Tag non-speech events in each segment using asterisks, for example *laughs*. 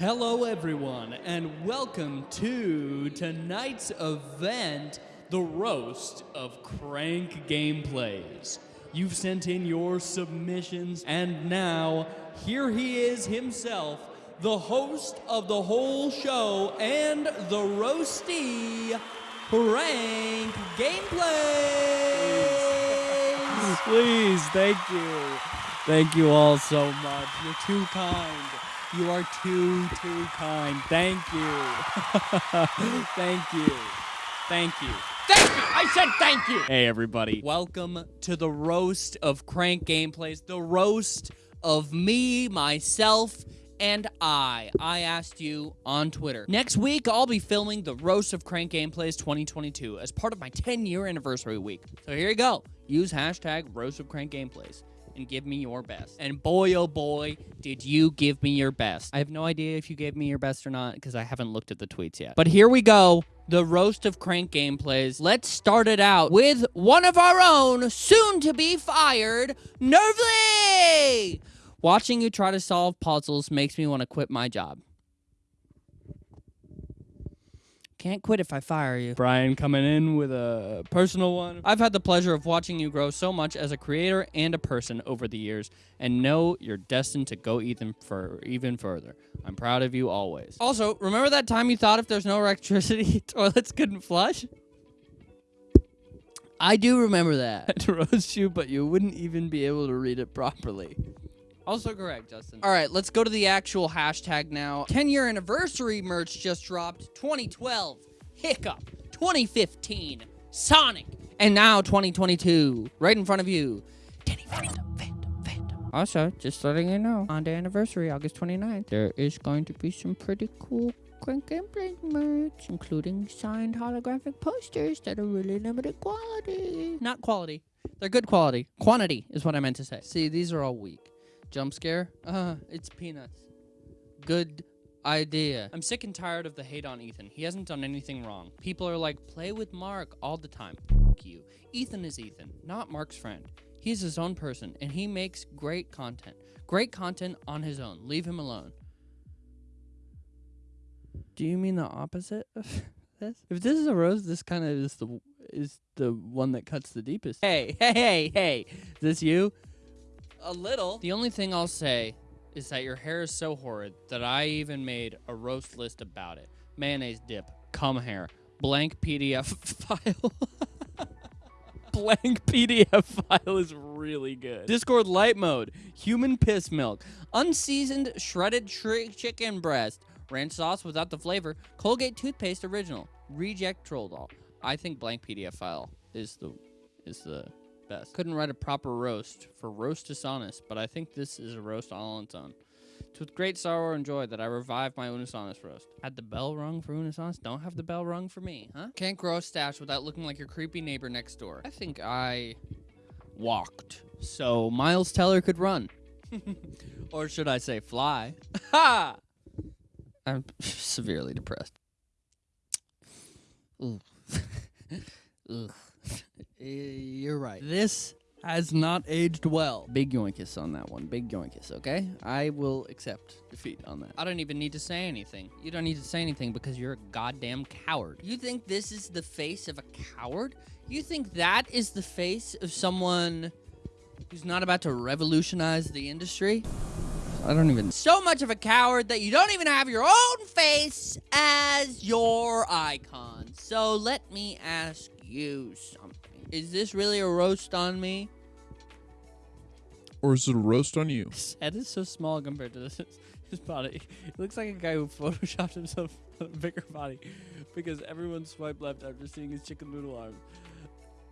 Hello, everyone, and welcome to tonight's event, the roast of Crank Gameplays. You've sent in your submissions, and now here he is himself, the host of the whole show and the roasty Crank Gameplays. Please, thank you. Thank you all so much. You're too kind. You are too, too kind. Thank you. *laughs* thank you. Thank you. Thank you! I said thank you! Hey, everybody. Welcome to the roast of Crank Gameplays, the roast of me, myself, and I. I asked you on Twitter. Next week, I'll be filming the roast of Crank Gameplays 2022 as part of my 10 year anniversary week. So here you go. Use hashtag roast of Crank Gameplays give me your best. And boy, oh boy, did you give me your best. I have no idea if you gave me your best or not because I haven't looked at the tweets yet. But here we go. The roast of crank gameplays. Let's start it out with one of our own, soon to be fired, Nervly! Watching you try to solve puzzles makes me want to quit my job. Can't quit if I fire you. Brian coming in with a personal one. I've had the pleasure of watching you grow so much as a creator and a person over the years, and know you're destined to go even for even further. I'm proud of you always. Also, remember that time you thought if there's no electricity, *laughs* toilets couldn't flush? I do remember that. *laughs* to roast you, but you wouldn't even be able to read it properly. Also correct, Justin. All right, let's go to the actual hashtag now. 10 year anniversary merch just dropped. 2012, Hiccup. 2015, Sonic. And now 2022, right in front of you. Danny Phantom, Phantom, Phantom. Also, just letting you know, on the anniversary, August 29th, there is going to be some pretty cool Crank Gameplay merch, including signed holographic posters that are really limited quality. Not quality. They're good quality. Quantity is what I meant to say. See, these are all weak. Jump scare? Uh, it's peanuts. Good idea. I'm sick and tired of the hate on Ethan. He hasn't done anything wrong. People are like, play with Mark all the time. F you. Ethan is Ethan, not Mark's friend. He's his own person, and he makes great content. Great content on his own. Leave him alone. Do you mean the opposite of *laughs* this? If this is a rose, this kind of is the is the one that cuts the deepest. Hey, hey, hey, hey. Is this you? A little. The only thing I'll say is that your hair is so horrid that I even made a roast list about it. Mayonnaise dip, cum hair, blank PDF *laughs* file. *laughs* Blank PDF file is really good. Discord light mode, human piss milk, unseasoned shredded chicken breast, ranch sauce without the flavor, Colgate toothpaste original, reject troll doll. I think blank PDF file is the is the best. Couldn't write a proper roast for roast dishonest, but I think this is a roast all on its own. It's with great sorrow and joy that I revived my Unus Annus roast. Had the bell rung for Unus Annus? Don't have the bell rung for me, huh? Can't grow a stash without looking like your creepy neighbor next door. I think I walked so Miles Teller could run. *laughs* or should I say fly? *laughs* Ha! I'm severely depressed. Ooh. *laughs* Ugh. Eh, *laughs* You're right. This has not aged well. Big yoinkus on that one. Big yoinkus, okay? I will accept defeat on that. I don't even need to say anything. You don't need to say anything because you're a goddamn coward. You think this is the face of a coward? You think that is the face of someone who's not about to revolutionize the industry? I don't even. So much of a coward that you don't even have your own face as your icon. So let me ask you something. Is this really a roast on me? Or is it a roast on you? *laughs* His head is so small compared to this, his body. He looks like a guy who photoshopped himself a bigger body because everyone swiped left after seeing his chicken noodle arm.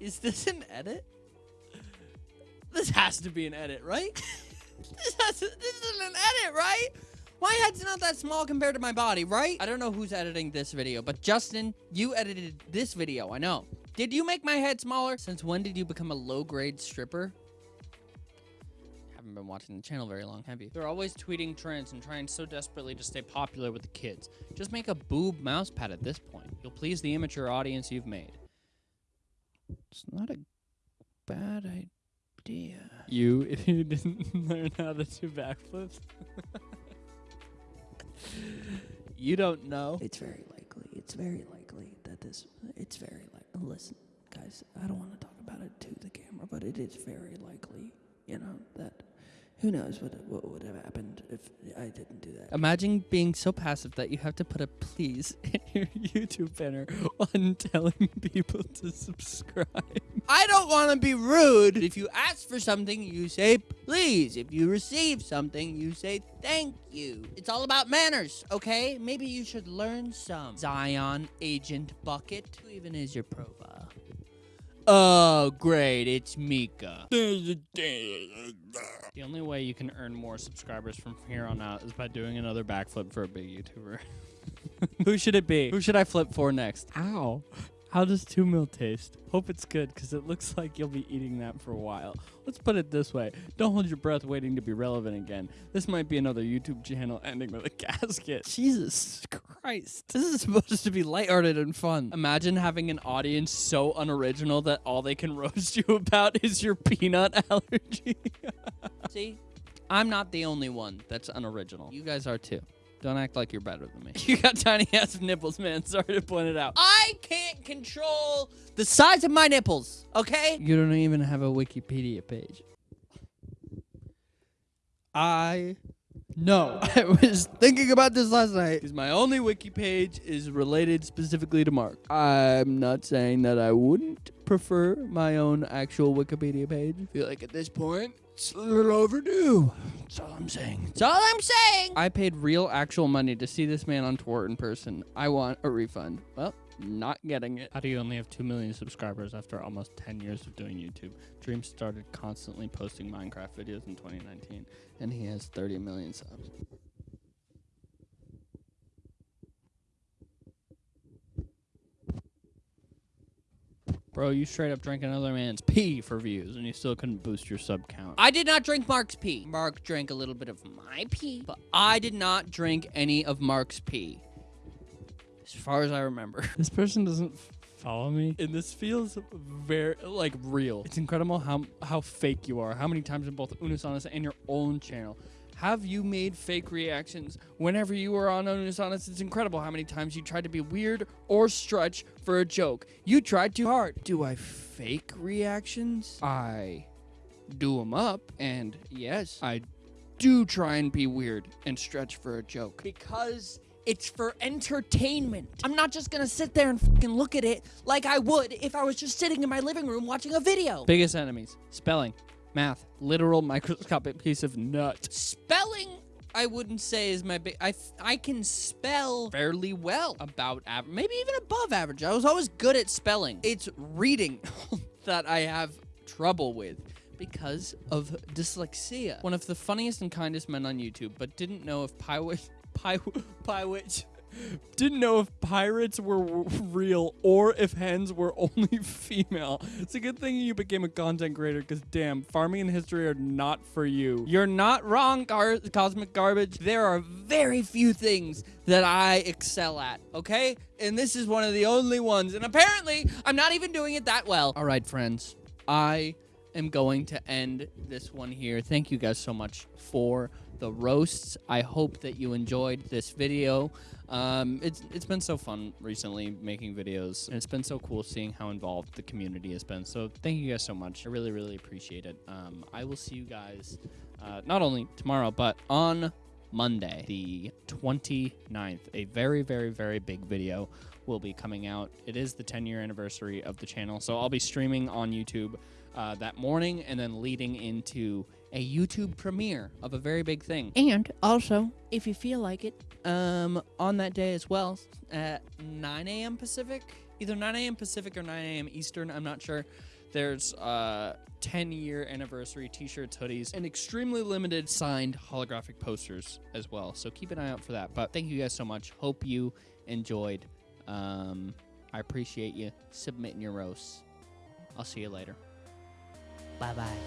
Is this an edit? This has to be an edit, right? *laughs* this, has to, this is an edit, right? My head's not that small compared to my body, right? I don't know who's editing this video, but Justin, you edited this video, I know. Did you make my head smaller? Since when did you become a low-grade stripper? Haven't been watching the channel very long, have you? They're always tweeting trends and trying so desperately to stay popular with the kids. Just make a boob mouse pad at this point. You'll please the immature audience you've made. It's not a bad idea. You, if *laughs* you didn't learn how to do backflips. *laughs* you don't know. It's very likely. It's very likely that this. It's very like. Listen, guys. I don't want to talk about it to the camera, but it is very likely. You know that. Who knows what what would have happened if I didn't do that? Imagine being so passive that you have to put a please *laughs* in your YouTube banner on telling people to subscribe. I don't want to be rude. If you ask for something, you say please. If you receive something, you say thank you. It's all about manners, okay? Maybe you should learn some. Zion Agent Bucket. Who even is your profile? Oh, great. It's Mika. *laughs* The only way you can earn more subscribers from here on out is by doing another backflip for a big YouTuber. Who should it be? Who should I flip for next? Ow. How does two mil taste? Hope it's good because it looks like you'll be eating that for a while. Let's put it this way don't hold your breath waiting to be relevant again. This might be another YouTube channel *laughs* ending with a casket. Jesus Christ. This is supposed to be lighthearted and fun. Imagine having an audience so unoriginal that all they can *laughs* roast you about is your peanut *laughs* allergy. See? I'm not the only one that's unoriginal. You guys are too. Don't act like you're better than me. you got tiny ass nipples, man. Sorry to point it out. I can't control the size of my nipples, okay? You don't even have a Wikipedia page. I know. *laughs* I was thinking about this last night. Because my only wiki page is related specifically to Mark. I'm not saying that I wouldn't prefer my own actual Wikipedia page. I feel like at this point, it's a little overdue. That's all I'm saying. That's all I'm saying. I paid real actual money to see this man on tour in person. I want a refund. Well, not getting it. How do you only have 2 million subscribers after almost 10 years of doing YouTube? Dream started constantly posting Minecraft videos in 2019, and he has 30 million subs. Bro, you straight up drank another man's pee for views, and you still couldn't boost your sub count. I did not drink Mark's pee. Mark drank a little bit of my pee, but I did not drink any of Mark's pee. As far as I remember. *laughs* This person doesn't follow me, and this feels very like real. It's incredible how how fake you are. How many times in both Unus Annus and your own channel have you made fake reactions whenever you were on Unus Annus? It's incredible how many times you tried to be weird or stretch for a joke. You tried too hard. Do I fake reactions? I do them up, and yes, I do try and be weird and stretch for a joke. Because it's for entertainment. I'm not just gonna sit there and fucking look at it like I would if I was just sitting in my living room watching a video. Biggest enemies spelling, math, literal microscopic piece of nut. Spelling, I wouldn't say is my big. I I can spell fairly well, about average, maybe even above average. I was always good at spelling. It's reading *laughs* that I have trouble with because of dyslexia. One of the funniest and kindest men on YouTube, but didn't know if Py, Pywitch, didn't know if pirates were real or if hens were only *laughs* female. It's a good thing you became a content creator because damn, farming and history are not for you. You're not wrong, gar- Cosmic Garbage. There are very few things that I excel at, okay? And this is one of the only ones. And apparently, I'm not even doing it that well. All right, friends. I am going to end this one here. Thank you guys so much for the roasts. I hope that you enjoyed this video. Um, it's it's been so fun recently making videos, and it's been so cool seeing how involved the community has been. So thank you guys so much. I really really appreciate it. Um, I will see you guys uh, not only tomorrow but on Monday, the 29th. A very very very big video will be coming out. It is the 10 year anniversary of the channel, so I'll be streaming on YouTube uh, that morning and then leading into a YouTube premiere of a very big thing. And also, if you feel like it, um, on that day as well, at 9 a.m. Pacific, either 9 a.m. Pacific or 9 a.m. Eastern, I'm not sure. There's uh 10 year anniversary t-shirts, hoodies, and extremely limited signed holographic posters as well. So keep an eye out for that. But thank you guys so much. Hope you enjoyed. Um, I appreciate you submitting your roasts. I'll see you later. Bye bye.